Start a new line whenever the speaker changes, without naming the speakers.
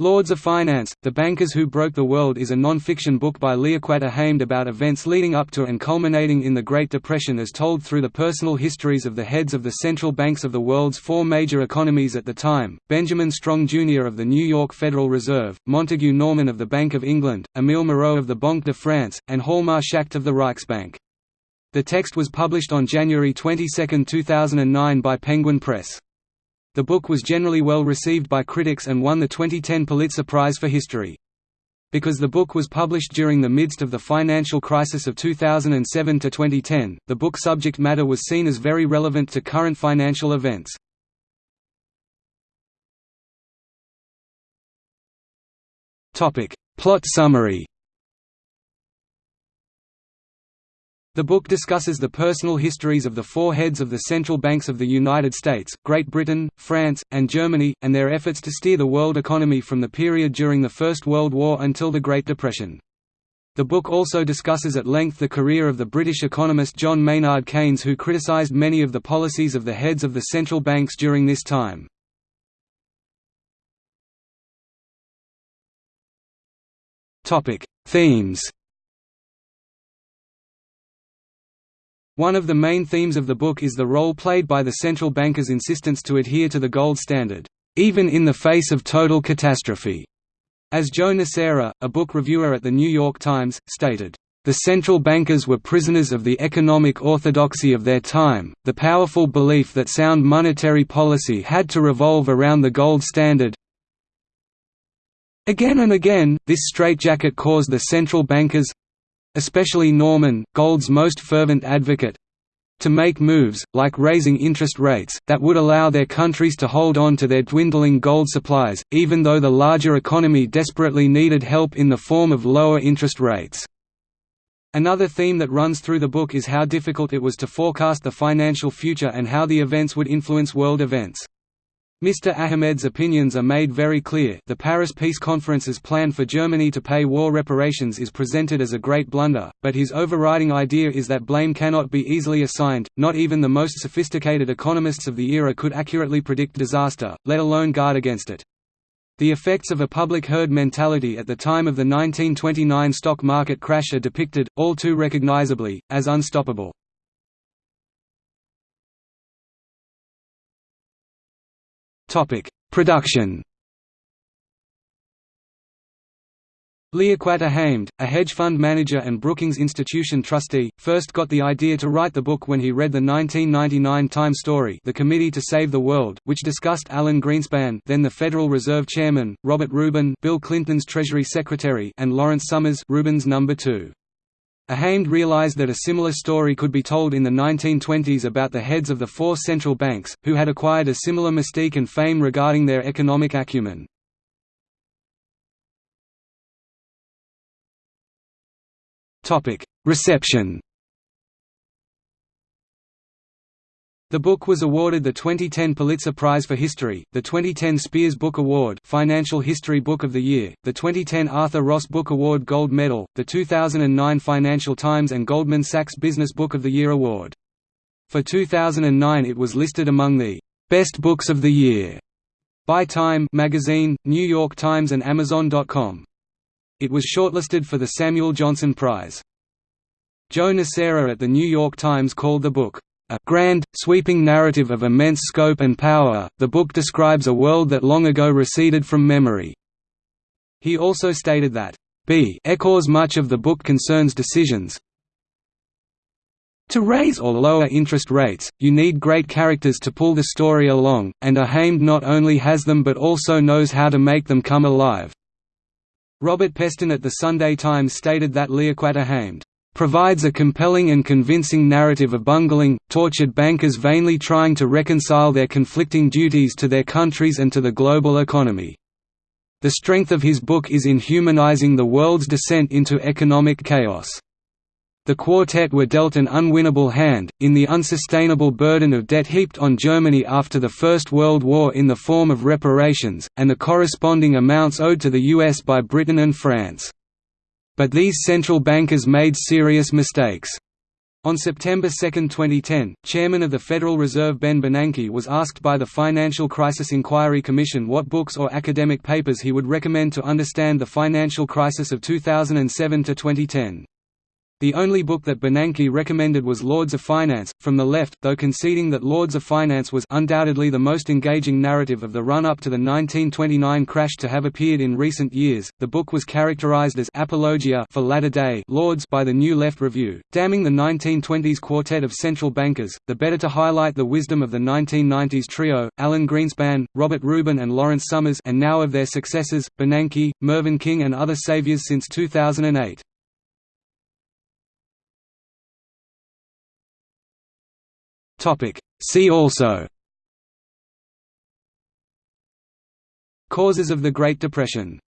Lords of Finance, The Bankers Who Broke the World is a non-fiction book by Liaquat Ahamed about events leading up to and culminating in the Great Depression as told through the personal histories of the heads of the central banks of the world's four major economies at the time, Benjamin Strong Jr. of the New York Federal Reserve, Montague Norman of the Bank of England, Émile Moreau of the Banque de France, and Hjalmar Schacht of the Reichsbank. The text was published on January 22, 2009 by Penguin Press. The book was generally well received by critics and won the 2010 Pulitzer Prize for History. Because the book was published during the midst of the financial crisis of 2007 to 2010, the book subject matter was seen as very relevant to current financial events. Topic: Plot summary. The book discusses the personal histories of the four heads of the central banks of the United States, Great Britain, France, and Germany, and their efforts to steer the world economy from the period during the First World War until the Great Depression. The book also discusses at length the career of the British economist John Maynard Keynes who criticised many of the policies of the heads of the central banks during this time. Themes One of the main themes of the book is the role played by the central bankers' insistence to adhere to the gold standard, even in the face of total catastrophe. As Joe Nocera, a book reviewer at The New York Times, stated, the central bankers were prisoners of the economic orthodoxy of their time, the powerful belief that sound monetary policy had to revolve around the gold standard. Again and again, this straitjacket caused the central bankers, especially Norman, Gold's most fervent advocate, to make moves, like raising interest rates, that would allow their countries to hold on to their dwindling gold supplies, even though the larger economy desperately needed help in the form of lower interest rates. Another theme that runs through the book is how difficult it was to forecast the financial future and how the events would influence world events. Mr. Ahamed's opinions are made very clear the Paris Peace Conference's plan for Germany to pay war reparations is presented as a great blunder, but his overriding idea is that blame cannot be easily assigned, not even the most sophisticated economists of the era could accurately predict disaster, let alone guard against it. The effects of a public herd mentality at the time of the 1929 stock market crash are depicted, all too recognizably, as unstoppable. Topic: Production. Liaquat Ahamed, a hedge fund manager and Brookings Institution trustee, first got the idea to write the book when he read the 1999 Time story The Committee to Save the World, which discussed Alan Greenspan then the Federal Reserve Chairman, Robert Rubin Bill Clinton's Treasury Secretary and Lawrence Summers Rubin's number 2. Ahamed realized that a similar story could be told in the 1920s about the heads of the four central banks, who had acquired a similar mystique and fame regarding their economic acumen. Reception The book was awarded the 2010 Pulitzer Prize for History, the 2010 Spears Book Award Financial History Book of the Year, the 2010 Arthur Ross Book Award Gold Medal, the 2009 Financial Times and Goldman Sachs Business Book of the Year Award. For 2009 it was listed among the «Best Books of the Year» by Time magazine, New York Times and Amazon.com. It was shortlisted for the Samuel Johnson Prize. Joe Nocera at The New York Times called the book a grand, sweeping narrative of immense scope and power, the book describes a world that long ago receded from memory. He also stated that, B echoes much of the book concerns decisions, to raise or lower interest rates, you need great characters to pull the story along, and Ahamed not only has them but also knows how to make them come alive." Robert Peston at the Sunday Times stated that Liaquat Ahamed provides a compelling and convincing narrative of bungling, tortured bankers vainly trying to reconcile their conflicting duties to their countries and to the global economy. The strength of his book is in humanizing the world's descent into economic chaos. The quartet were dealt an unwinnable hand, in the unsustainable burden of debt heaped on Germany after the First World War in the form of reparations, and the corresponding amounts owed to the US by Britain and France. But these central bankers made serious mistakes. On September 2, 2010, Chairman of the Federal Reserve Ben Bernanke was asked by the Financial Crisis Inquiry Commission what books or academic papers he would recommend to understand the financial crisis of 2007–2010. The only book that Bernanke recommended was Lords of Finance, from the left, though conceding that Lords of Finance was undoubtedly the most engaging narrative of the run-up to the 1929 crash to have appeared in recent years. The book was characterized as apologia for latter-day Lords by the New Left Review, damning the 1920s quartet of central bankers, the better to highlight the wisdom of the 1990s trio, Alan Greenspan, Robert Rubin and Lawrence Summers and now of their successors, Bernanke, Mervyn King and other saviors since 2008. See also. Causes of the Great Depression